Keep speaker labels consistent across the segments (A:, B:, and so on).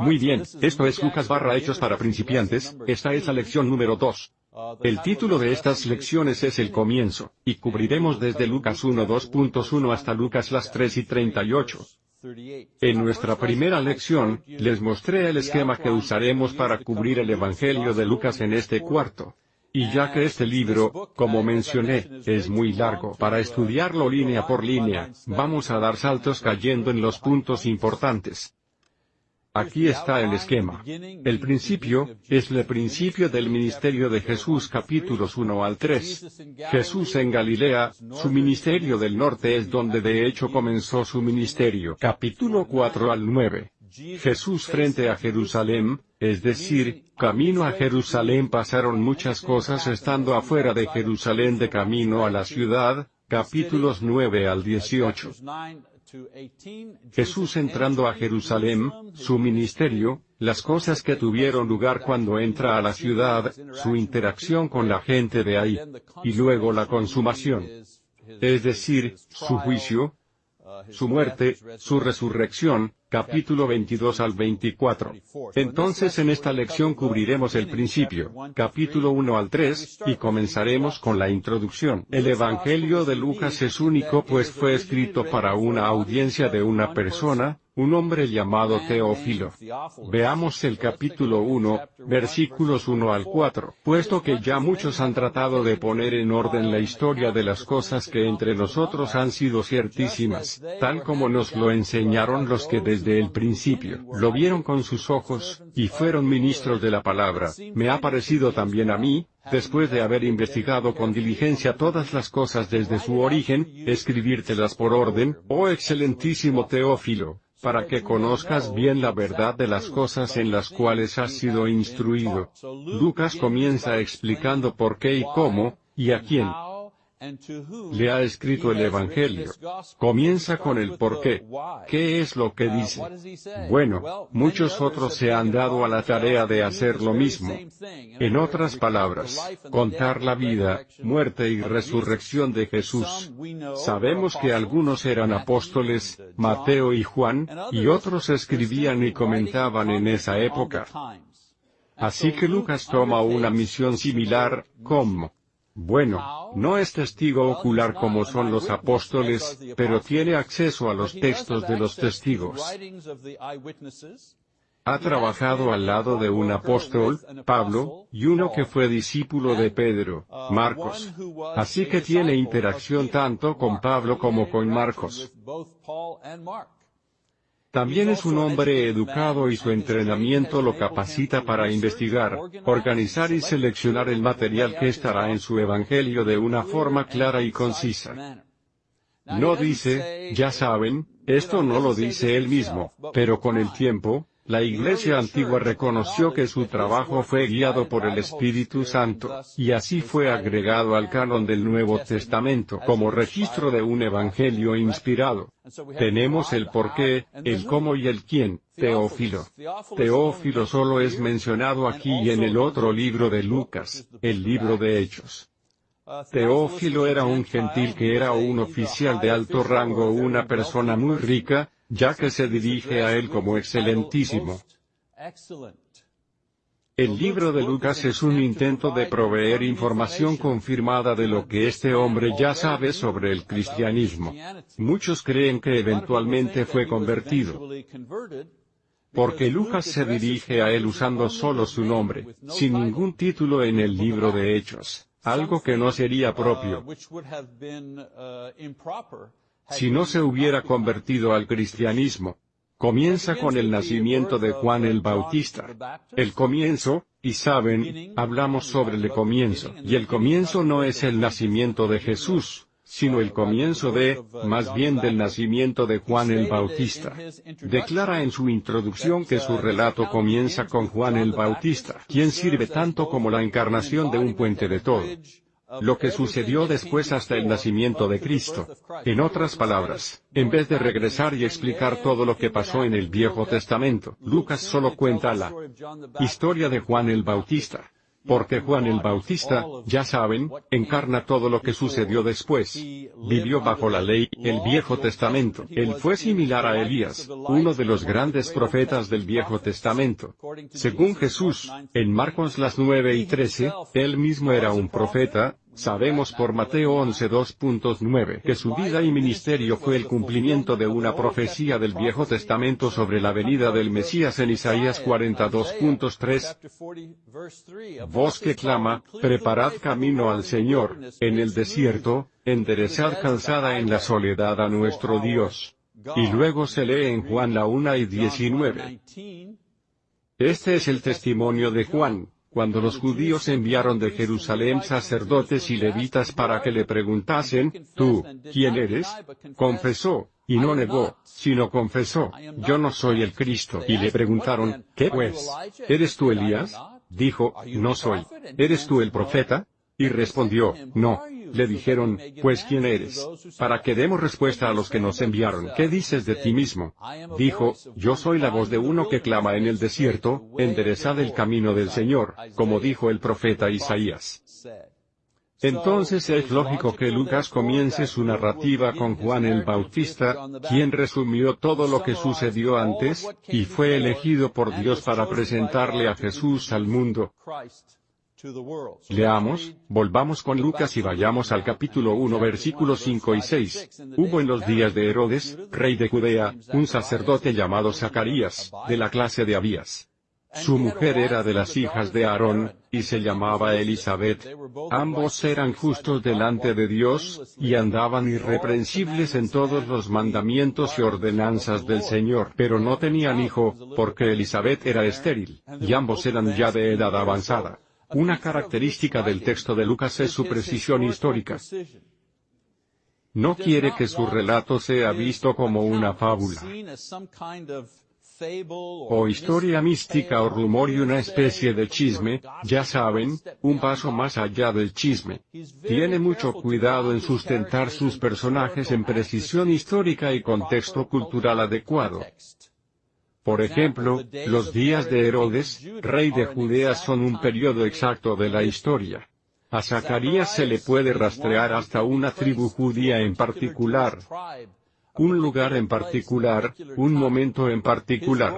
A: Muy bien, esto es Lucas barra Hechos para principiantes, esta es la lección número 2. El título de estas lecciones es El comienzo, y cubriremos desde Lucas 1 2.1 hasta Lucas las 3 y 38. En nuestra primera lección, les mostré el esquema que usaremos para cubrir el Evangelio de Lucas en este cuarto. Y ya que este libro, como mencioné, es muy largo para estudiarlo línea por línea, vamos a dar saltos cayendo en los puntos importantes. Aquí está el esquema. El principio, es el principio del ministerio de Jesús capítulos 1 al 3. Jesús en Galilea, su ministerio del norte es donde de hecho comenzó su ministerio capítulo 4 al 9. Jesús frente a Jerusalén, es decir, camino a Jerusalén pasaron muchas cosas estando afuera de Jerusalén de camino a la ciudad, capítulos 9 al 18. Jesús entrando a Jerusalén, su ministerio, las cosas que tuvieron lugar cuando entra a la ciudad, su interacción con la gente de ahí, y luego la consumación. Es decir, su juicio, su muerte, su resurrección, capítulo 22 al 24. Entonces en esta lección cubriremos el principio, capítulo 1 al 3, y comenzaremos con la introducción. El Evangelio de Lucas es único pues fue escrito para una audiencia de una persona, un hombre llamado Teófilo. Veamos el capítulo 1, versículos 1 al 4. Puesto que ya muchos han tratado de poner en orden la historia de las cosas que entre nosotros han sido ciertísimas, tal como nos lo enseñaron los que desde el principio. Lo vieron con sus ojos, y fueron ministros de la palabra, me ha parecido también a mí, después de haber investigado con diligencia todas las cosas desde su origen, escribírtelas por orden, oh excelentísimo Teófilo, para que conozcas bien la verdad de las cosas en las cuales has sido instruido. Lucas comienza explicando por qué y cómo, y a quién le ha escrito el Evangelio. Comienza con el por qué. ¿Qué es lo que dice? Bueno, muchos otros se han dado a la tarea de hacer lo mismo. En otras palabras, contar la vida, muerte y resurrección de Jesús. Sabemos que algunos eran apóstoles, Mateo y Juan, y otros escribían y comentaban en esa época. Así que Lucas toma una misión similar, como bueno, no es testigo ocular como son los apóstoles, pero tiene acceso a los textos de los testigos. Ha trabajado al lado de un apóstol, Pablo, y uno que fue discípulo de Pedro, Marcos. Así que tiene interacción tanto con Pablo como con Marcos. También es un hombre educado y su entrenamiento lo capacita para investigar, organizar y seleccionar el material que estará en su Evangelio de una forma clara y concisa. No dice, ya saben, esto no lo dice él mismo, pero con el tiempo, la Iglesia antigua reconoció que su trabajo fue guiado por el Espíritu Santo, y así fue agregado al canon del Nuevo Testamento como registro de un Evangelio inspirado. Tenemos el por qué, el cómo y el quién, Teófilo. Teófilo solo es mencionado aquí y en el otro libro de Lucas, el libro de Hechos. Teófilo era un gentil que era un oficial de alto rango una persona muy rica, ya que se dirige a él como excelentísimo. El libro de Lucas es un intento de proveer información confirmada de lo que este hombre ya sabe sobre el cristianismo. Muchos creen que eventualmente fue convertido. Porque Lucas se dirige a él usando solo su nombre, sin ningún título en el libro de Hechos, algo que no sería propio si no se hubiera convertido al cristianismo. Comienza con el nacimiento de Juan el Bautista. El comienzo, y saben, hablamos sobre el comienzo, y el comienzo no es el nacimiento de Jesús, sino el comienzo de, más bien del nacimiento de Juan el Bautista. Declara en su introducción que su relato comienza con Juan el Bautista, quien sirve tanto como la encarnación de un puente de todo lo que sucedió después hasta el nacimiento de Cristo. En otras palabras, en vez de regresar y explicar todo lo que pasó en el Viejo Testamento, Lucas solo cuenta la historia de Juan el Bautista. Porque Juan el Bautista, ya saben, encarna todo lo que sucedió después. Vivió bajo la ley, el Viejo Testamento. Él fue similar a Elías, uno de los grandes profetas del Viejo Testamento. Según Jesús, en Marcos las 9 y 13, él mismo era un profeta, Sabemos por Mateo 11.2.9 que su vida y ministerio fue el cumplimiento de una profecía del Viejo Testamento sobre la venida del Mesías en Isaías 42.3. Voz que clama, preparad camino al Señor, en el desierto, enderezad calzada en la soledad a nuestro Dios. Y luego se lee en Juan la 1 y 19. Este es el testimonio de Juan, cuando los judíos enviaron de Jerusalén sacerdotes y levitas para que le preguntasen, tú, ¿quién eres? Confesó, y no negó, sino confesó, yo no soy el Cristo. Y le preguntaron, ¿qué pues? ¿Eres tú Elías? Dijo, no soy. ¿Eres tú el profeta? Y respondió, no. Le dijeron, pues ¿quién eres? Para que demos respuesta a los que nos enviaron. ¿Qué dices de ti mismo? Dijo, yo soy la voz de uno que clama en el desierto, enderezad el camino del Señor, como dijo el profeta Isaías. Entonces es lógico que Lucas comience su narrativa con Juan el Bautista, quien resumió todo lo que sucedió antes, y fue elegido por Dios para presentarle a Jesús al mundo. Leamos, volvamos con Lucas y vayamos al capítulo 1 versículos 5 y 6. Hubo en los días de Herodes, rey de Judea, un sacerdote llamado Zacarías, de la clase de Abías. Su mujer era de las hijas de Aarón, y se llamaba Elizabeth. Ambos eran justos delante de Dios, y andaban irreprensibles en todos los mandamientos y ordenanzas del Señor. Pero no tenían hijo, porque Elizabeth era estéril, y ambos eran ya de edad avanzada. Una característica del texto de Lucas es su precisión histórica. No quiere que su relato sea visto como una fábula o historia mística o rumor y una especie de chisme, ya saben, un paso más allá del chisme. Tiene mucho cuidado en sustentar sus personajes en precisión histórica y contexto cultural adecuado. Por ejemplo, los días de Herodes, rey de Judea son un periodo exacto de la historia. A Zacarías se le puede rastrear hasta una tribu judía en particular, un lugar en particular, un momento en particular.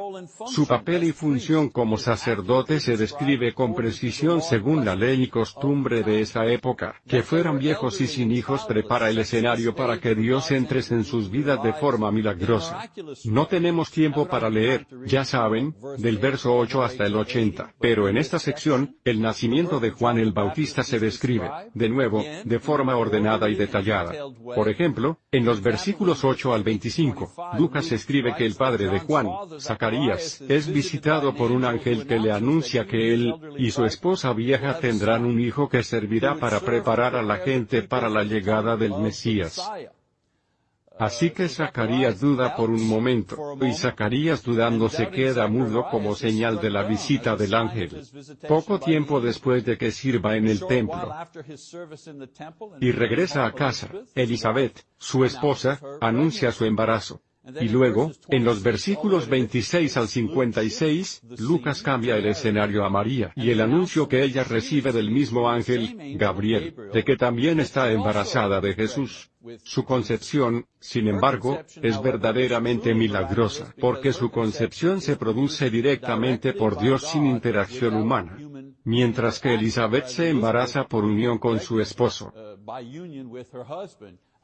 A: Su papel y función como sacerdote se describe con precisión según la ley y costumbre de esa época. Que fueran viejos y sin hijos prepara el escenario para que Dios entre en sus vidas de forma milagrosa. No tenemos tiempo para leer, ya saben, del verso 8 hasta el 80, pero en esta sección, el nacimiento de Juan el Bautista se describe, de nuevo, de forma ordenada y detallada. Por ejemplo, en los versículos 8 al 25, Lucas escribe que el padre de Juan, Zacarías, es visitado por un ángel que le anuncia que él, y su esposa vieja tendrán un hijo que servirá para preparar a la gente para la llegada del Mesías. Así que Zacarías duda por un momento, y Zacarías dudando se queda mudo como señal de la visita del ángel. Poco tiempo después de que sirva en el templo. Y regresa a casa, Elizabeth, su esposa, anuncia su embarazo. Y luego, en los versículos 26 al 56, Lucas cambia el escenario a María y el anuncio que ella recibe del mismo ángel, Gabriel, de que también está embarazada de Jesús. Su concepción, sin embargo, es verdaderamente milagrosa, porque su concepción se produce directamente por Dios sin interacción humana. Mientras que Elizabeth se embaraza por unión con su esposo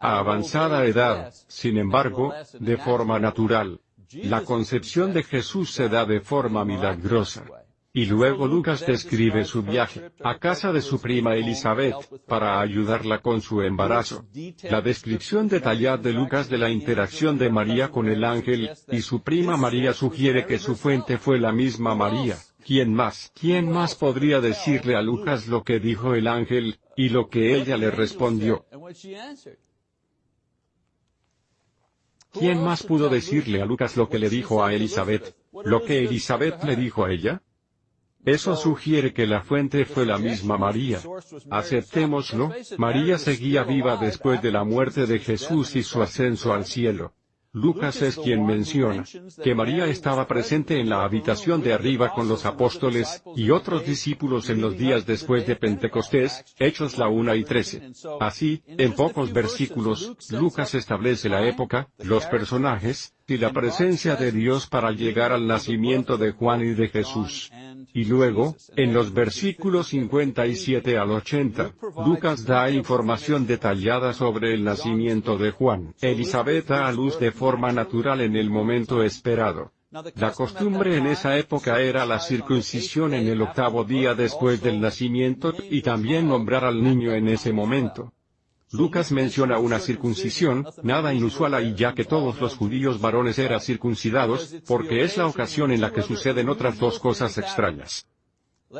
A: a avanzada edad, sin embargo, de forma natural. La concepción de Jesús se da de forma milagrosa. Y luego Lucas describe su viaje a casa de su prima Elizabeth, para ayudarla con su embarazo. La descripción detallada de Lucas de la interacción de María con el ángel, y su prima María sugiere que su fuente fue la misma María. ¿Quién más? ¿Quién más podría decirle a Lucas lo que dijo el ángel, y lo que ella le respondió? ¿Quién más pudo decirle a Lucas lo que le dijo a Elizabeth? ¿Lo que Elizabeth le dijo a ella? Eso sugiere que la fuente fue la misma María. Aceptémoslo, María seguía viva después de la muerte de Jesús y su ascenso al cielo. Lucas es quien menciona que María estaba presente en la habitación de arriba con los apóstoles y otros discípulos en los días después de Pentecostés, Hechos la 1 y 13. Así, en pocos versículos, Lucas establece la época, los personajes, y la presencia de Dios para llegar al nacimiento de Juan y de Jesús. Y luego, en los versículos 57 al 80, Lucas da información detallada sobre el nacimiento de Juan. Elizabeth da a luz de forma natural en el momento esperado. La costumbre en esa época era la circuncisión en el octavo día después del nacimiento y también nombrar al niño en ese momento. Lucas menciona una circuncisión, nada inusual ahí ya que todos los judíos varones eran circuncidados, porque es la ocasión en la que suceden otras dos cosas extrañas.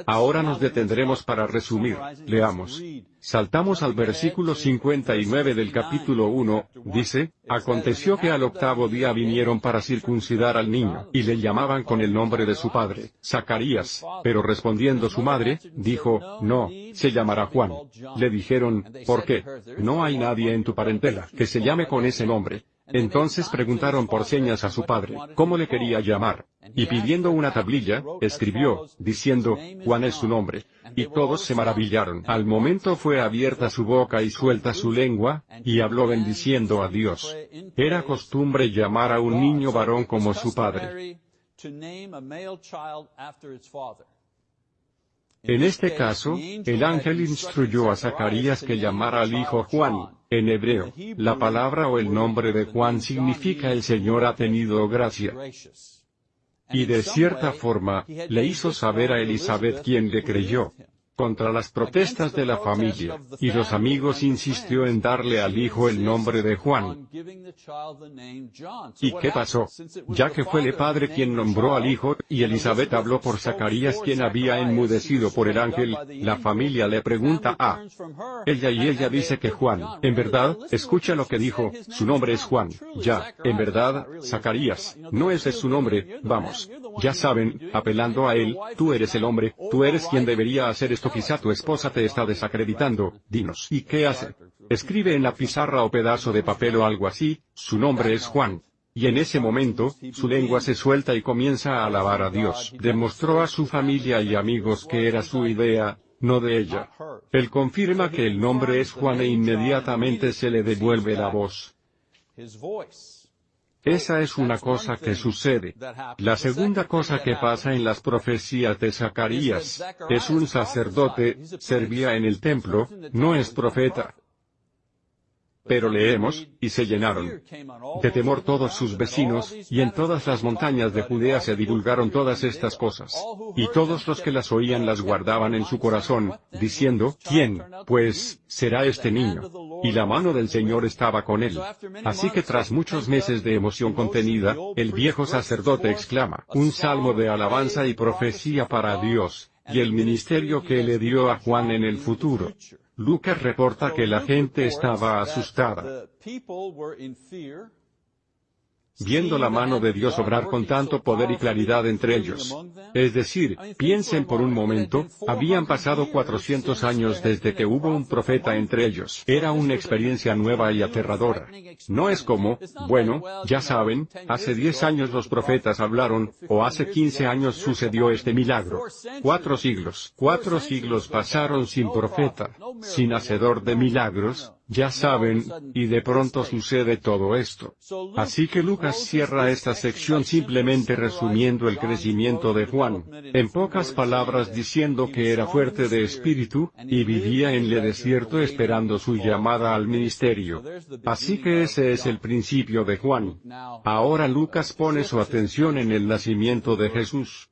A: Ahora nos detendremos para resumir. Leamos. Saltamos al versículo 59 del capítulo 1, dice, Aconteció que al octavo día vinieron para circuncidar al niño, y le llamaban con el nombre de su padre, Zacarías, pero respondiendo su madre, dijo, No, se llamará Juan. Le dijeron, ¿por qué? No hay nadie en tu parentela que se llame con ese nombre. Entonces preguntaron por señas a su padre, cómo le quería llamar. Y pidiendo una tablilla, escribió, diciendo, Juan es su nombre. Y todos se maravillaron. Al momento fue abierta su boca y suelta su lengua, y habló bendiciendo a Dios. Era costumbre llamar a un niño varón como su padre. En este caso, el ángel instruyó a Zacarías que llamara al hijo Juan. En hebreo, la palabra o el nombre de Juan significa el Señor ha tenido gracia. Y de cierta forma, le hizo saber a Elizabeth quien le creyó contra las protestas de la familia, y los amigos insistió en darle al hijo el nombre de Juan. ¿Y qué pasó? Ya que fue el padre quien nombró al hijo, y Elizabeth habló por Zacarías quien había enmudecido por el ángel, la familia le pregunta a ella y ella dice que Juan, en verdad, escucha lo que dijo, su nombre es Juan, ya, en verdad, Zacarías, no ese es su nombre, vamos. Ya saben, apelando a él, tú eres el hombre, tú eres quien debería hacer esto quizá tu esposa te está desacreditando, dinos. ¿Y qué hace? Escribe en la pizarra o pedazo de papel o algo así, su nombre es Juan. Y en ese momento, su lengua se suelta y comienza a alabar a Dios. Demostró a su familia y amigos que era su idea, no de ella. Él confirma que el nombre es Juan e inmediatamente se le devuelve la voz. Esa es una cosa que sucede. La segunda cosa que pasa en las profecías de Zacarías, es un sacerdote, servía en el templo, no es profeta. Pero leemos, y se llenaron de temor todos sus vecinos, y en todas las montañas de Judea se divulgaron todas estas cosas. Y todos los que las oían las guardaban en su corazón, diciendo, ¿quién, pues, será este niño? Y la mano del Señor estaba con él. Así que tras muchos meses de emoción contenida, el viejo sacerdote exclama, un salmo de alabanza y profecía para Dios, y el ministerio que le dio a Juan en el futuro. Lucas reporta que la gente estaba asustada viendo la mano de Dios obrar con tanto poder y claridad entre ellos. Es decir, piensen por un momento, habían pasado 400 años desde que hubo un profeta entre ellos. Era una experiencia nueva y aterradora. No es como, bueno, ya saben, hace 10 años los profetas hablaron, o hace 15 años sucedió este milagro. Cuatro siglos, cuatro siglos pasaron sin profeta, sin hacedor de milagros, ya saben, y de pronto sucede todo esto. Así que Lucas cierra esta sección simplemente resumiendo el crecimiento de Juan, en pocas palabras diciendo que era fuerte de espíritu, y vivía en el desierto esperando su llamada al ministerio. Así que ese es el principio de Juan. Ahora Lucas pone su atención en el nacimiento de Jesús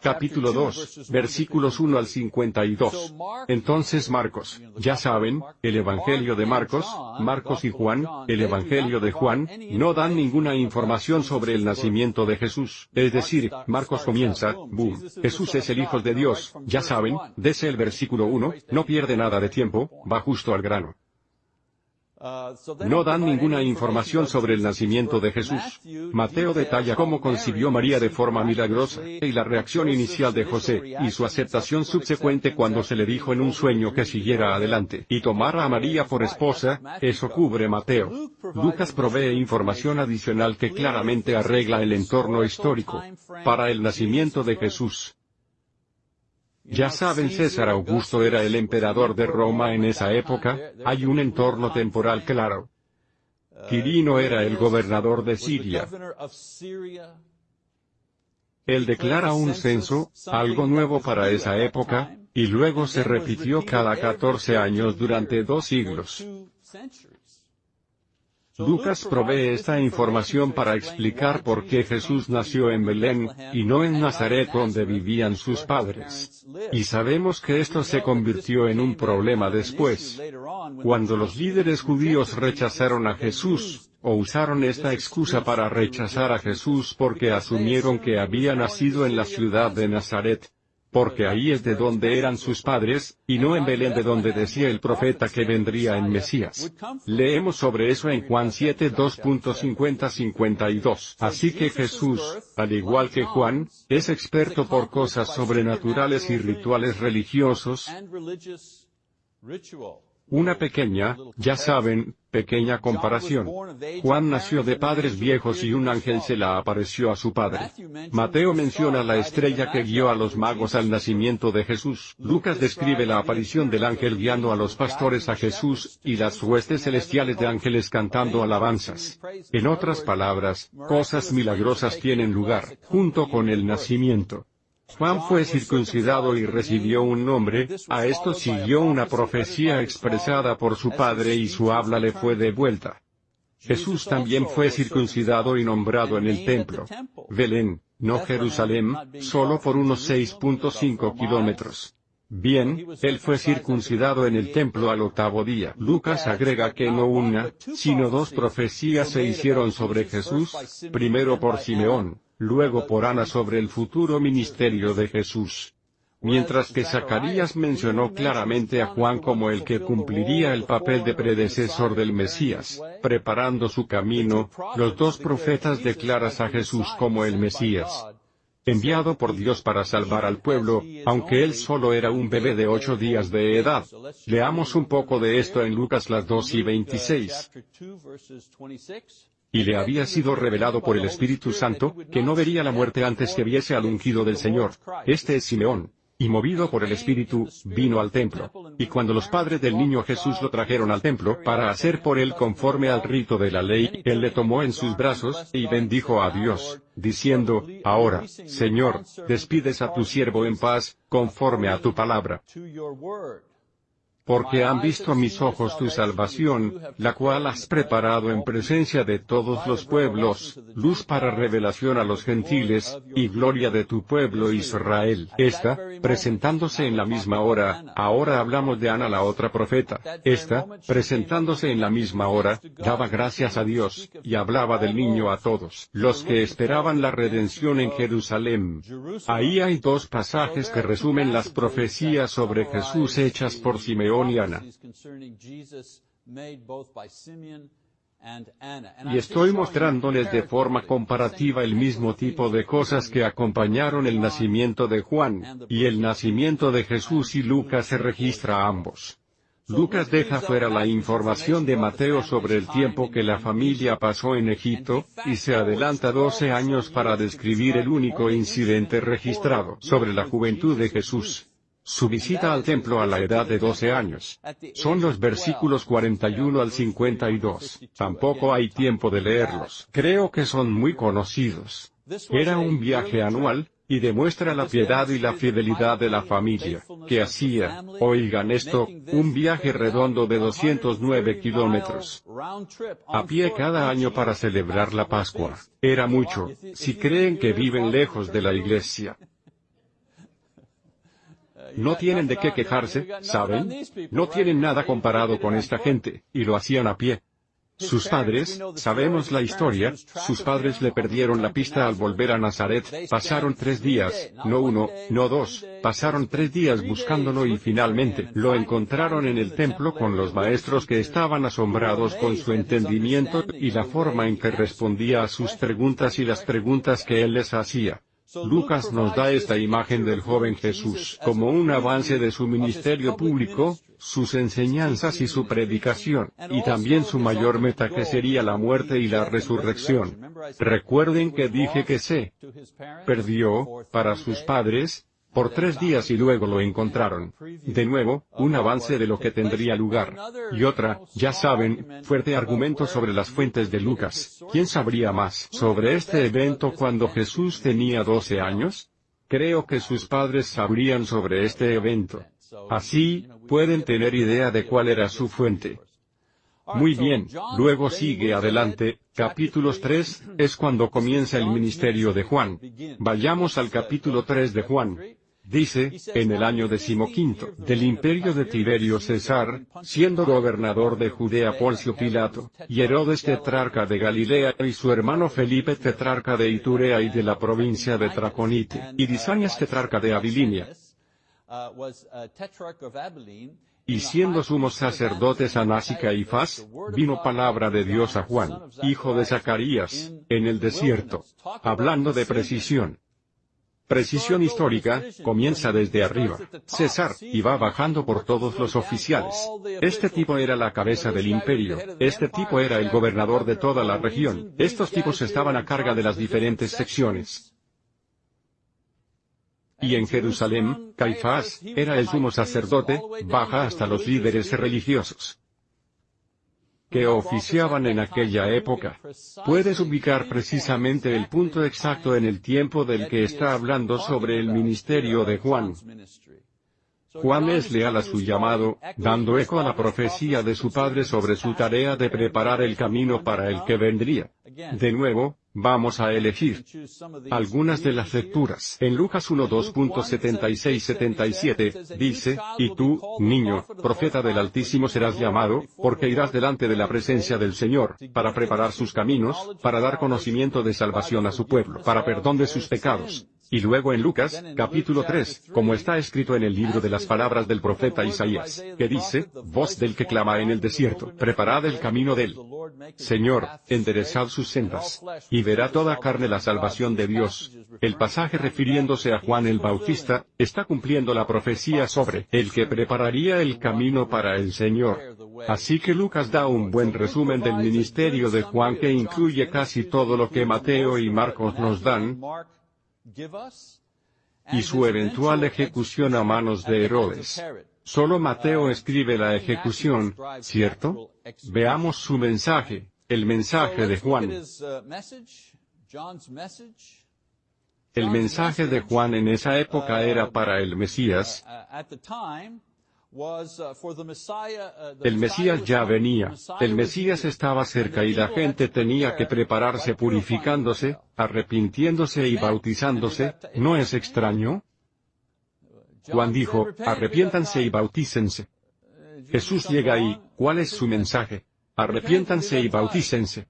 A: capítulo 2, versículos 1 al 52. Entonces Marcos, ya saben, el Evangelio de Marcos, Marcos y Juan, el Evangelio de Juan, no dan ninguna información sobre el nacimiento de Jesús. Es decir, Marcos comienza, boom, Jesús es el Hijo de Dios, ya saben, desde el versículo 1, no pierde nada de tiempo, va justo al grano. No dan ninguna información sobre el nacimiento de Jesús. Mateo detalla cómo concibió María de forma milagrosa, y la reacción inicial de José, y su aceptación subsecuente cuando se le dijo en un sueño que siguiera adelante, y tomara a María por esposa, eso cubre Mateo. Lucas provee información adicional que claramente arregla el entorno histórico para el nacimiento de Jesús. Ya saben César Augusto era el emperador de Roma en esa época, hay un entorno temporal claro. Quirino era el gobernador de Siria. Él declara un censo, algo nuevo para esa época, y luego se repitió cada 14 años durante dos siglos. Lucas provee esta información para explicar por qué Jesús nació en Belén, y no en Nazaret donde vivían sus padres. Y sabemos que esto se convirtió en un problema después. Cuando los líderes judíos rechazaron a Jesús, o usaron esta excusa para rechazar a Jesús porque asumieron que había nacido en la ciudad de Nazaret, porque ahí es de donde eran sus padres, y no en Belén de donde decía el profeta que vendría en Mesías. Leemos sobre eso en Juan 7 2.50-52. Así que Jesús, al igual que Juan, es experto por cosas sobrenaturales y rituales religiosos, una pequeña, ya saben, pequeña comparación. Juan nació de padres viejos y un ángel se la apareció a su padre. Mateo menciona la estrella que guió a los magos al nacimiento de Jesús. Lucas describe la aparición del ángel guiando a los pastores a Jesús, y las huestes celestiales de ángeles cantando alabanzas. En otras palabras, cosas milagrosas tienen lugar, junto con el nacimiento. Juan fue circuncidado y recibió un nombre, a esto siguió una profecía expresada por su padre y su habla le fue devuelta. Jesús también fue circuncidado y nombrado en el templo. Belén, no Jerusalén, solo por unos 6.5 kilómetros. Bien, él fue circuncidado en el templo al octavo día. Lucas agrega que no una, sino dos profecías se hicieron sobre Jesús, primero por Simeón, luego por Ana sobre el futuro ministerio de Jesús. Mientras que Zacarías mencionó claramente a Juan como el que cumpliría el papel de predecesor del Mesías, preparando su camino, los dos profetas declaran a Jesús como el Mesías enviado por Dios para salvar al pueblo, aunque él solo era un bebé de ocho días de edad. Leamos un poco de esto en Lucas las 2 y 26 y le había sido revelado por el Espíritu Santo, que no vería la muerte antes que viese al ungido del Señor. Este es Simeón. Y movido por el Espíritu, vino al templo. Y cuando los padres del niño Jesús lo trajeron al templo para hacer por él conforme al rito de la ley, él le tomó en sus brazos, y bendijo a Dios, diciendo, Ahora, Señor, despides a tu siervo en paz, conforme a tu palabra porque han visto mis ojos tu salvación, la cual has preparado en presencia de todos los pueblos, luz para revelación a los gentiles, y gloria de tu pueblo Israel. Esta, presentándose en la misma hora, ahora hablamos de Ana la otra profeta, esta, presentándose en la misma hora, daba gracias a Dios, y hablaba del niño a todos los que esperaban la redención en Jerusalén. Ahí hay dos pasajes que resumen las profecías sobre Jesús hechas por Simeón y estoy mostrándoles de forma comparativa el mismo tipo de cosas que acompañaron el nacimiento de Juan, y el nacimiento de Jesús y Lucas se registra ambos. Lucas deja fuera la información de Mateo sobre el tiempo que la familia pasó en Egipto, y se adelanta 12 años para describir el único incidente registrado sobre la juventud de Jesús. Su visita al templo a la edad de 12 años. Son los versículos 41 al 52. Tampoco hay tiempo de leerlos. Creo que son muy conocidos. Era un viaje anual, y demuestra la piedad y la fidelidad de la familia, que hacía, oigan esto, un viaje redondo de 209 kilómetros a pie cada año para celebrar la Pascua. Era mucho, si creen que viven lejos de la iglesia. No tienen de qué quejarse, ¿saben? No tienen nada comparado con esta gente, y lo hacían a pie. Sus padres, sabemos la historia, sus padres le perdieron la pista al volver a Nazaret, pasaron tres días, no uno, no dos, pasaron tres días buscándolo y finalmente lo encontraron en el templo con los maestros que estaban asombrados con su entendimiento y la forma en que respondía a sus preguntas y las preguntas que él les hacía. Lucas nos da esta imagen del joven Jesús como un avance de su ministerio público, sus enseñanzas y su predicación, y también su mayor meta que sería la muerte y la resurrección. Recuerden que dije que se perdió, para sus padres, por tres días y luego lo encontraron. De nuevo, un avance de lo que tendría lugar. Y otra, ya saben, fuerte argumento sobre las fuentes de Lucas. ¿Quién sabría más sobre este evento cuando Jesús tenía 12 años? Creo que sus padres sabrían sobre este evento. Así, pueden tener idea de cuál era su fuente. Muy bien, luego sigue adelante, capítulos 3, es cuando comienza el ministerio de Juan. Vayamos al capítulo 3 de Juan. Dice, en el año decimoquinto del imperio de Tiberio César, siendo gobernador de Judea Poncio Pilato, y Herodes tetrarca de Galilea y su hermano Felipe tetrarca de Iturea y de la provincia de Traconite, y Disanias tetrarca de Abilinia, y siendo sumos sacerdotes Anás y Caifás, vino palabra de Dios a Juan, hijo de Zacarías, en el desierto, hablando de precisión. Precisión histórica, comienza desde arriba. César, y va bajando por todos los oficiales. Este tipo era la cabeza del imperio, este tipo era el gobernador de toda la región, estos tipos estaban a carga de las diferentes secciones. Y en Jerusalén, Caifás, era el sumo sacerdote, baja hasta los líderes religiosos que oficiaban en aquella época. Puedes ubicar precisamente el punto exacto en el tiempo del que está hablando sobre el ministerio de Juan. Juan es leal a su llamado, dando eco a la profecía de su padre sobre su tarea de preparar el camino para el que vendría. De nuevo, Vamos a elegir algunas de las lecturas. En Lucas 1.2.76-77, dice, Y tú, niño, profeta del Altísimo serás llamado, porque irás delante de la presencia del Señor, para preparar sus caminos, para dar conocimiento de salvación a su pueblo, para perdón de sus pecados, y luego en Lucas, capítulo 3, como está escrito en el libro de las palabras del profeta Isaías, que dice, voz del que clama en el desierto, preparad el camino del Señor, enderezad sus sendas, y verá toda carne la salvación de Dios. El pasaje refiriéndose a Juan el Bautista, está cumpliendo la profecía sobre el que prepararía el camino para el Señor. Así que Lucas da un buen resumen del ministerio de Juan que incluye casi todo lo que Mateo y Marcos nos dan, y su eventual ejecución a manos de Herodes. Solo Mateo escribe la ejecución, ¿cierto? Veamos su mensaje, el mensaje de Juan. El mensaje de Juan en esa época era para el Mesías, Uh, uh, el Mesías ya venía, el Mesías estaba cerca y la gente tenía que prepararse purificándose, arrepintiéndose y bautizándose, ¿no es extraño? Juan dijo, arrepiéntanse y bautícense. Jesús llega ahí, ¿cuál es su mensaje? Arrepiéntanse y bautícense.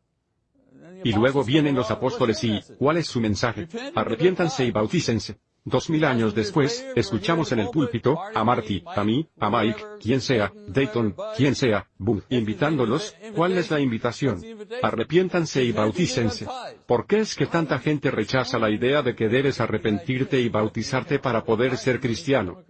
A: Y luego vienen los apóstoles y, ¿cuál es su mensaje? Arrepiéntanse y bautícense. Dos mil años después, escuchamos en el púlpito, a Marty, a mí, a Mike, quien sea, Dayton, quien sea, boom, invitándolos, ¿cuál es la invitación? Arrepiéntanse y bautícense. ¿Por qué es que tanta gente rechaza la idea de que debes arrepentirte y bautizarte para poder ser cristiano?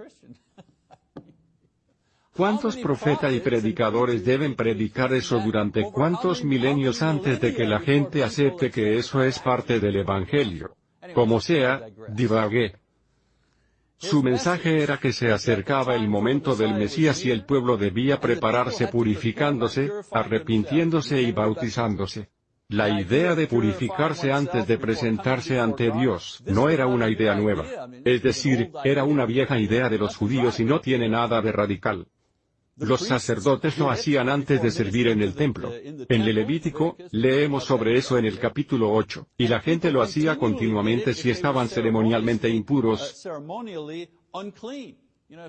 A: ¿Cuántos profetas y predicadores deben predicar eso durante cuántos milenios antes de que la gente acepte que eso es parte del Evangelio? Como sea, divagué. Su mensaje era que se acercaba el momento del Mesías y el pueblo debía prepararse purificándose, arrepintiéndose y bautizándose. La idea de purificarse antes de presentarse ante Dios no era una idea nueva. Es decir, era una vieja idea de los judíos y no tiene nada de radical. Los sacerdotes lo hacían antes de servir en el templo. En el Levítico, leemos sobre eso en el capítulo 8, y la gente lo hacía continuamente si estaban ceremonialmente impuros.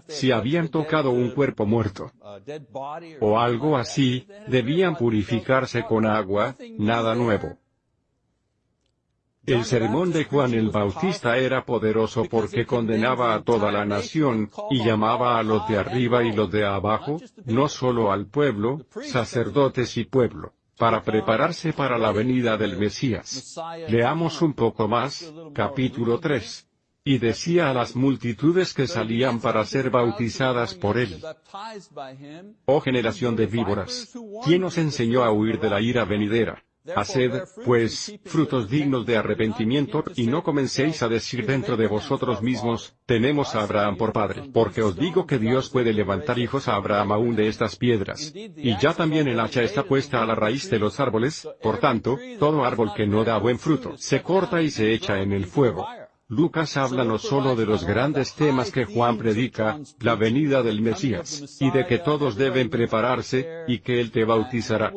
A: Si habían tocado un cuerpo muerto o algo así, debían purificarse con agua, nada nuevo. El sermón de Juan el Bautista era poderoso porque condenaba a toda la nación, y llamaba a los de arriba y los de abajo, no solo al pueblo, sacerdotes y pueblo, para prepararse para la venida del Mesías. Leamos un poco más, capítulo 3. Y decía a las multitudes que salían para ser bautizadas por él. Oh generación de víboras, ¿quién os enseñó a huir de la ira venidera? Haced, pues, frutos dignos de arrepentimiento, y no comencéis a decir dentro de vosotros mismos, tenemos a Abraham por padre, porque os digo que Dios puede levantar hijos a Abraham aún de estas piedras. Y ya también el hacha está puesta a la raíz de los árboles, por tanto, todo árbol que no da buen fruto, se corta y se echa en el fuego. Lucas habla no solo de los grandes temas que Juan predica, la venida del Mesías, y de que todos deben prepararse, y que Él te bautizará.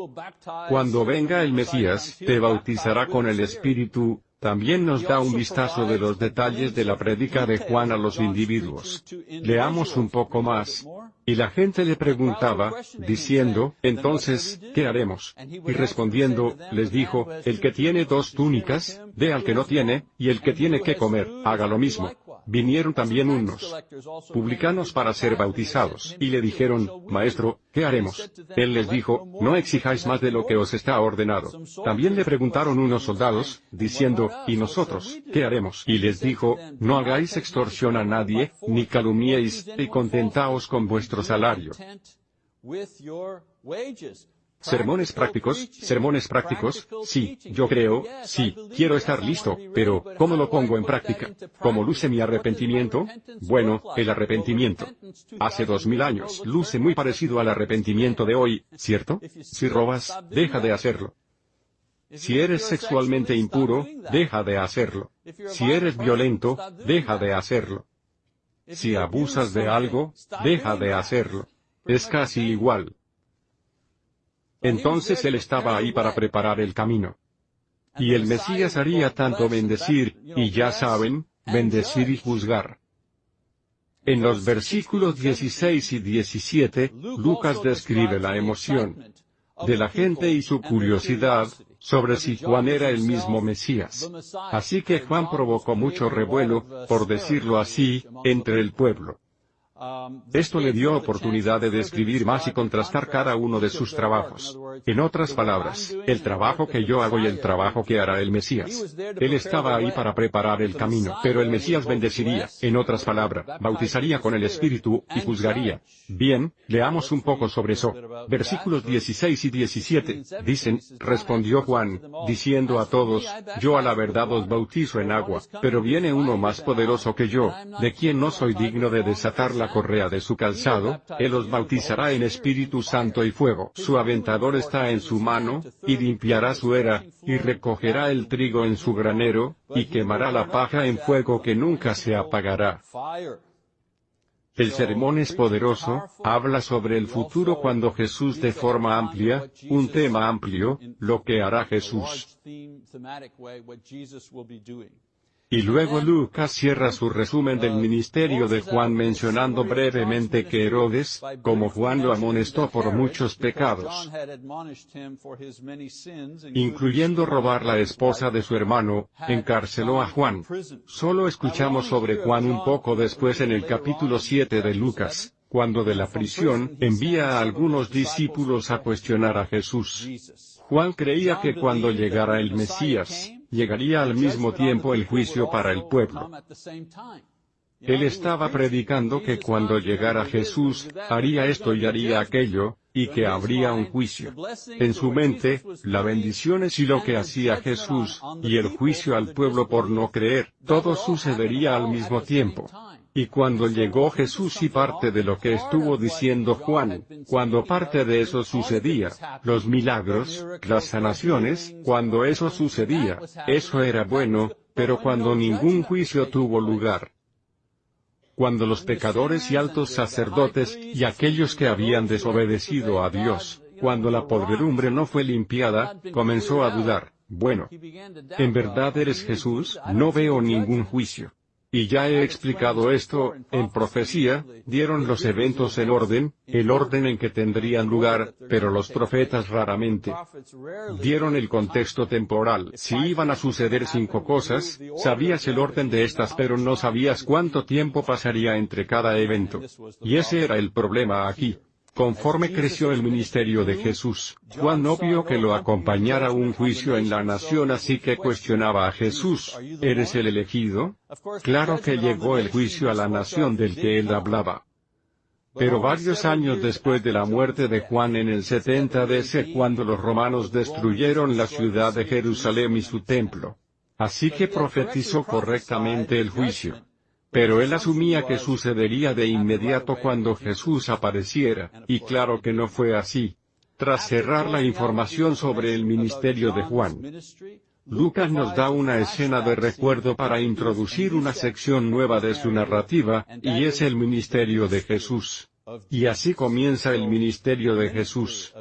A: Cuando venga el Mesías, te bautizará con el Espíritu, también nos da un vistazo de los detalles de la predica de Juan a los individuos. Leamos un poco más. Y la gente le preguntaba, diciendo, entonces, ¿qué haremos? Y respondiendo, les dijo, el que tiene dos túnicas, dé al que no tiene, y el que tiene que comer, haga lo mismo. Vinieron también unos publicanos para ser bautizados, y le dijeron, Maestro, ¿qué haremos? Él les dijo, no exijáis más de lo que os está ordenado. También le preguntaron unos soldados, diciendo, ¿y nosotros, qué haremos? Y les dijo, no hagáis extorsión a nadie, ni calumniéis, y contentaos con vuestro salario. Sermones prácticos, sermones prácticos, sí, yo creo, sí, quiero estar listo, pero, ¿cómo lo pongo en práctica? ¿Cómo luce mi arrepentimiento? Bueno, el arrepentimiento. Hace dos mil años luce muy parecido al arrepentimiento de hoy, ¿cierto? Si robas, deja de hacerlo. Si eres sexualmente impuro, deja de hacerlo. Si eres violento, deja de hacerlo. Si abusas de algo, deja de hacerlo. Es casi igual. Entonces él estaba ahí para preparar el camino. Y el Mesías haría tanto bendecir, y ya saben, bendecir y juzgar. En los versículos 16 y 17, Lucas describe la emoción de la gente y su curiosidad sobre si Juan era el mismo Mesías. Así que Juan provocó mucho revuelo, por decirlo así, entre el pueblo. Esto le dio oportunidad de describir más y contrastar cada uno de sus trabajos. En otras palabras, el trabajo que yo hago y el trabajo que hará el Mesías. Él estaba ahí para preparar el camino, pero el Mesías bendeciría, en otras palabras, bautizaría con el Espíritu, y juzgaría. Bien, leamos un poco sobre eso. Versículos 16 y 17, dicen, respondió Juan, diciendo a todos, yo a la verdad os bautizo en agua, pero viene uno más poderoso que yo, de quien no soy digno de desatar la correa de su calzado, Él os bautizará en Espíritu Santo y fuego. Su aventador está en su mano, y limpiará su era, y recogerá el trigo en su granero, y quemará la paja en fuego que nunca se apagará. El sermón es poderoso, habla sobre el futuro cuando Jesús de forma amplia, un tema amplio, lo que hará Jesús. Y luego Lucas cierra su resumen del ministerio de Juan mencionando brevemente que Herodes, como Juan lo amonestó por muchos pecados, incluyendo robar la esposa de su hermano, encarceló a Juan. Solo escuchamos sobre Juan un poco después en el capítulo 7 de Lucas, cuando de la prisión envía a algunos discípulos a cuestionar a Jesús. Juan creía que cuando llegara el Mesías, llegaría al mismo tiempo el juicio para el pueblo. Él estaba predicando que cuando llegara Jesús, haría esto y haría aquello, y que habría un juicio. En su mente, la bendición es y lo que hacía Jesús, y el juicio al pueblo por no creer, todo sucedería al mismo tiempo. Y cuando llegó Jesús y parte de lo que estuvo diciendo Juan, cuando parte de eso sucedía, los milagros, las sanaciones, cuando eso sucedía, eso era bueno, pero cuando ningún juicio tuvo lugar, cuando los pecadores y altos sacerdotes, y aquellos que habían desobedecido a Dios, cuando la podredumbre no fue limpiada, comenzó a dudar, bueno, ¿en verdad eres Jesús? No veo ningún juicio. Y ya he explicado esto, en profecía, dieron los eventos en orden, el orden en que tendrían lugar, pero los profetas raramente dieron el contexto temporal. Si iban a suceder cinco cosas, sabías el orden de estas pero no sabías cuánto tiempo pasaría entre cada evento. Y ese era el problema aquí. Conforme creció el ministerio de Jesús, Juan no vio que lo acompañara un juicio en la nación así que cuestionaba a Jesús, ¿eres el elegido? Claro que llegó el juicio a la nación del que él hablaba. Pero varios años después de la muerte de Juan en el 70 DC cuando los romanos destruyeron la ciudad de Jerusalén y su templo. Así que profetizó correctamente el juicio. Pero él asumía que sucedería de inmediato cuando Jesús apareciera, y claro que no fue así. Tras cerrar la información sobre el ministerio de Juan, Lucas nos da una escena de recuerdo para introducir una sección nueva de su narrativa, y es el ministerio de Jesús. Y así comienza el ministerio de Jesús.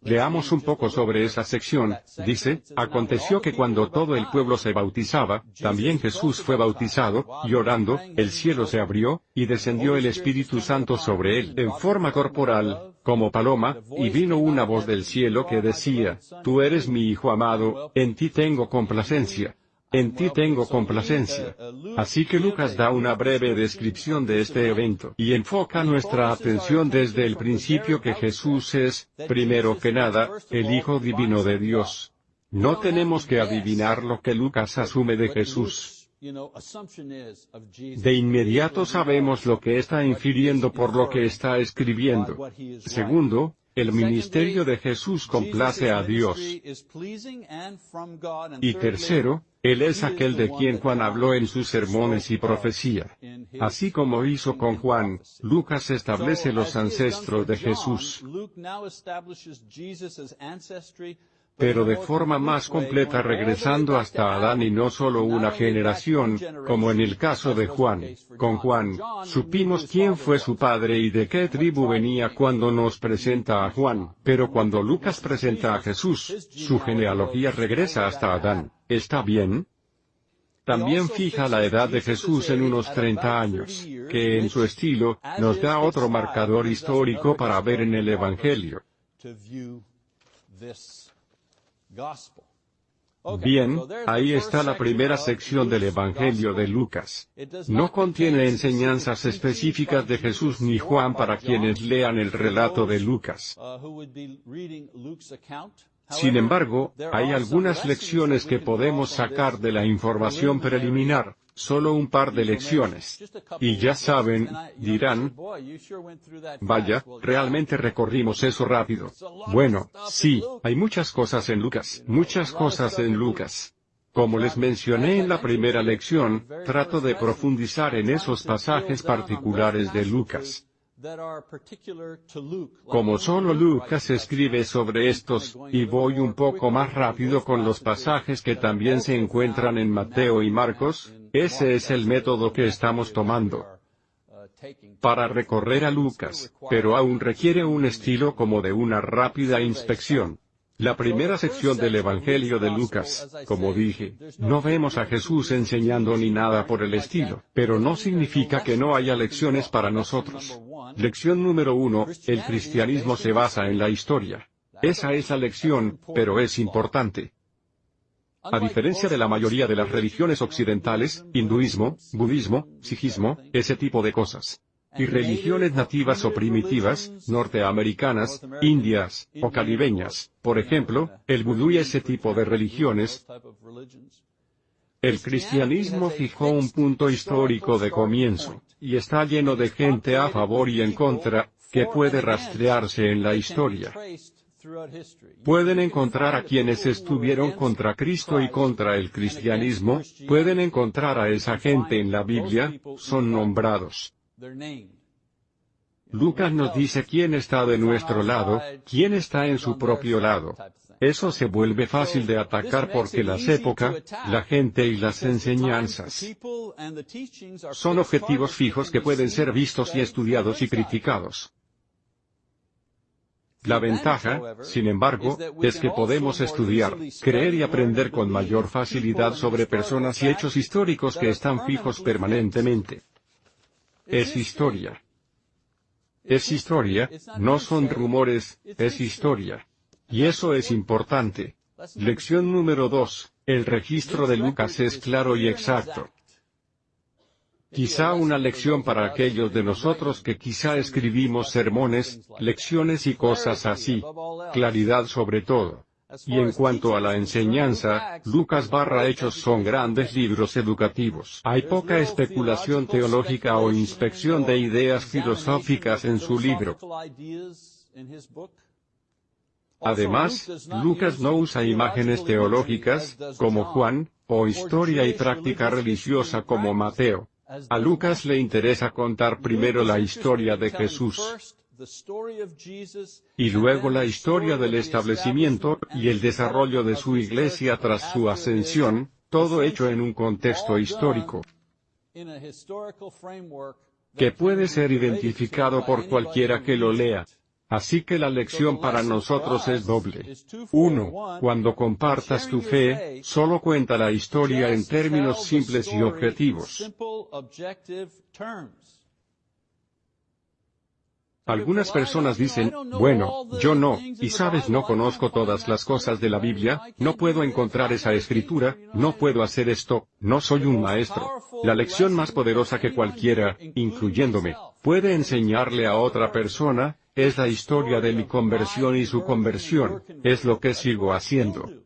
A: Leamos un poco sobre esa sección, dice, aconteció que cuando todo el pueblo se bautizaba, también Jesús fue bautizado, y orando, el cielo se abrió, y descendió el Espíritu Santo sobre él en forma corporal, como paloma, y vino una voz del cielo que decía, Tú eres mi Hijo amado, en ti tengo complacencia en ti tengo complacencia. Así que Lucas da una breve descripción de este evento y enfoca nuestra atención desde el principio que Jesús es, primero que nada, el Hijo Divino de Dios. No tenemos que adivinar lo que Lucas asume de Jesús. De inmediato sabemos lo que está infiriendo por lo que está escribiendo. Segundo, el ministerio de Jesús complace a Dios. Y tercero, Él es aquel de quien Juan habló en sus sermones y profecía. Así como hizo con Juan, Lucas establece los ancestros de Jesús pero de forma más completa regresando hasta Adán y no solo una generación, como en el caso de Juan. Con Juan, supimos quién fue su padre y de qué tribu venía cuando nos presenta a Juan, pero cuando Lucas presenta a Jesús, su genealogía regresa hasta Adán. ¿Está bien? También fija la edad de Jesús en unos 30 años, que en su estilo, nos da otro marcador histórico para ver en el Evangelio. Bien, ahí está la primera sección del Evangelio de Lucas. No contiene enseñanzas específicas de Jesús ni Juan para quienes lean el relato de Lucas. Sin embargo, hay algunas lecciones que podemos sacar de la información preliminar, Solo un par de lecciones. Y ya saben, dirán, vaya, realmente recorrimos eso rápido. Bueno, sí, hay muchas cosas en Lucas, muchas cosas en Lucas. Como les mencioné en la primera lección, trato de profundizar en esos pasajes particulares de Lucas. Como solo Lucas escribe sobre estos, y voy un poco más rápido con los pasajes que también se encuentran en Mateo y Marcos, ese es el método que estamos tomando para recorrer a Lucas, pero aún requiere un estilo como de una rápida inspección. La primera sección del Evangelio de Lucas, como dije, no vemos a Jesús enseñando ni nada por el estilo, pero no significa que no haya lecciones para nosotros. Lección número uno, el cristianismo se basa en la historia. Esa es la lección, pero es importante. A diferencia de la mayoría de las religiones occidentales, hinduismo, budismo, sijismo, ese tipo de cosas, y religiones nativas o primitivas, norteamericanas, indias, o caribeñas, por ejemplo, el vudú y ese tipo de religiones, el cristianismo fijó un punto histórico de comienzo, y está lleno de gente a favor y en contra, que puede rastrearse en la historia. Pueden encontrar a quienes estuvieron contra Cristo y contra el cristianismo, pueden encontrar a esa gente en la Biblia, son nombrados. Lucas nos dice quién está de nuestro lado, quién está en su propio lado. Eso se vuelve fácil de atacar porque las épocas, la gente y las enseñanzas son objetivos fijos que pueden ser vistos y estudiados y criticados. La ventaja, sin embargo, es que podemos estudiar, creer y aprender con mayor facilidad sobre personas y hechos históricos que están fijos permanentemente. Es historia. Es historia, no son rumores, es historia. Y eso es importante. Lección número 2. El registro de Lucas es claro y exacto. Quizá una lección para aquellos de nosotros que quizá escribimos sermones, lecciones y cosas así. Claridad sobre todo. Y en cuanto a la enseñanza, Lucas barra Hechos son grandes libros educativos. Hay poca especulación teológica o inspección de ideas filosóficas en su libro. Además, Lucas no usa imágenes teológicas, como Juan, o historia y práctica religiosa como Mateo. A Lucas le interesa contar primero la historia de Jesús y luego la historia del establecimiento y el desarrollo de su iglesia tras su ascensión, todo hecho en un contexto histórico que puede ser identificado por cualquiera que lo lea. Así que la lección para nosotros es doble. 1. Cuando compartas tu fe, solo cuenta la historia en términos simples y objetivos. Algunas personas dicen, bueno, yo no, y sabes no conozco todas las cosas de la Biblia, no puedo encontrar esa escritura, no puedo hacer esto, no soy un maestro. La lección más poderosa que cualquiera, incluyéndome, puede enseñarle a otra persona, es la historia de mi conversión y su conversión, es lo que sigo haciendo.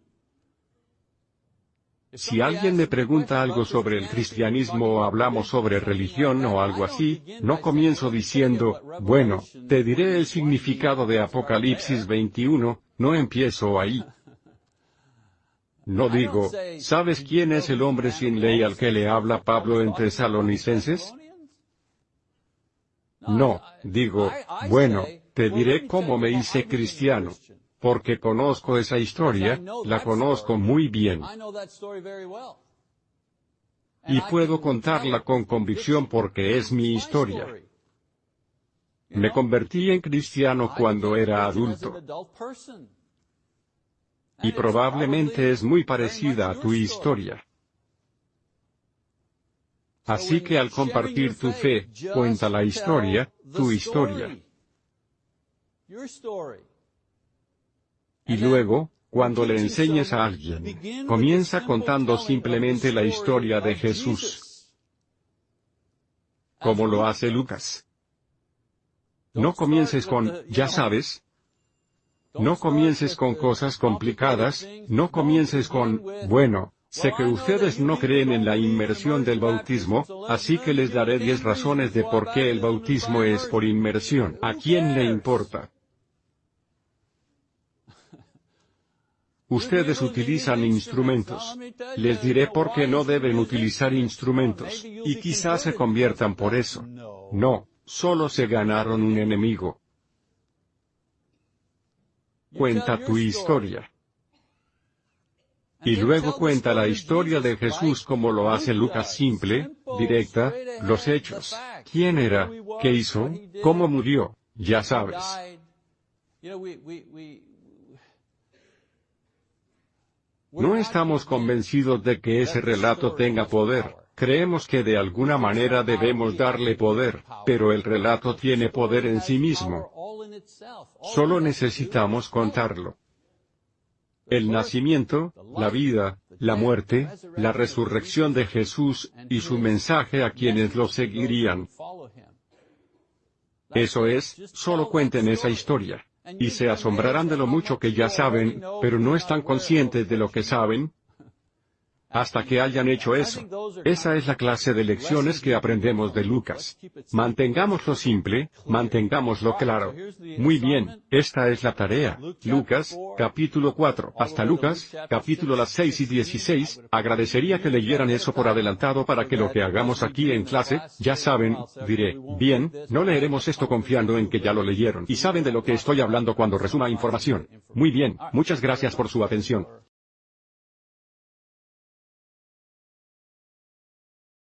A: Si alguien me pregunta algo sobre el cristianismo o hablamos sobre religión o algo así, no comienzo diciendo, bueno, te diré el significado de Apocalipsis 21, no empiezo ahí. No digo, ¿sabes quién es el hombre sin ley al que le habla Pablo en Tesalonicenses? No, digo, bueno, te diré cómo me hice cristiano porque conozco esa historia, la conozco muy bien. Y puedo contarla con convicción porque es mi historia. Me convertí en cristiano cuando era adulto. Y probablemente es muy parecida a tu historia. Así que al compartir tu fe, cuenta la historia, tu historia. Y luego, cuando le enseñes a alguien, comienza contando simplemente la historia de Jesús. Como lo hace Lucas. No comiences con, ya sabes. No comiences con cosas complicadas, no comiences con, bueno, sé que ustedes no creen en la inmersión del bautismo, así que les daré diez razones de por qué el bautismo es por inmersión. ¿A quién le importa? Ustedes utilizan instrumentos. Les diré por qué no deben utilizar instrumentos, y quizás se conviertan por eso. No, solo se ganaron un enemigo. Cuenta tu historia. Y luego cuenta la historia de Jesús como lo hace Lucas simple, directa, los hechos. ¿Quién era? ¿Qué hizo? ¿Cómo murió? Ya sabes. No estamos convencidos de que ese relato tenga poder, creemos que de alguna manera debemos darle poder, pero el relato tiene poder en sí mismo. Solo necesitamos contarlo. El nacimiento, la vida, la muerte, la resurrección de Jesús, y su mensaje a quienes lo seguirían. Eso es, solo cuenten esa historia y se asombrarán de lo mucho que ya saben, pero no están conscientes de lo que saben, hasta que hayan hecho eso. Esa es la clase de lecciones que aprendemos de Lucas. Mantengámoslo simple, mantengámoslo claro. Muy bien, esta es la tarea. Lucas, capítulo 4. Hasta Lucas, capítulo las 6 y 16. Agradecería que leyeran eso por adelantado para que lo que hagamos aquí en clase, ya saben, diré, bien, no leeremos esto confiando en que ya lo leyeron y saben de lo que estoy hablando cuando resuma información. Muy bien, muchas gracias por su atención.